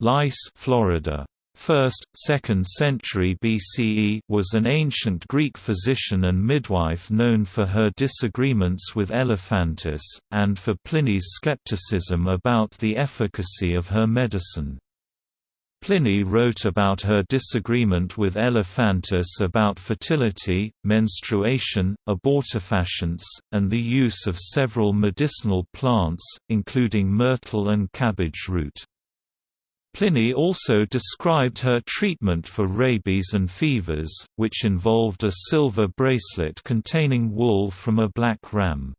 Lais Florida. 1st, 2nd century BCE was an ancient Greek physician and midwife known for her disagreements with Elephantis, and for Pliny's skepticism about the efficacy of her medicine. Pliny wrote about her disagreement with Elephantis about fertility, menstruation, abortifacients, and the use of several medicinal plants, including myrtle and cabbage root. Pliny also described her treatment for rabies and fevers, which involved a silver bracelet containing wool from a black ram.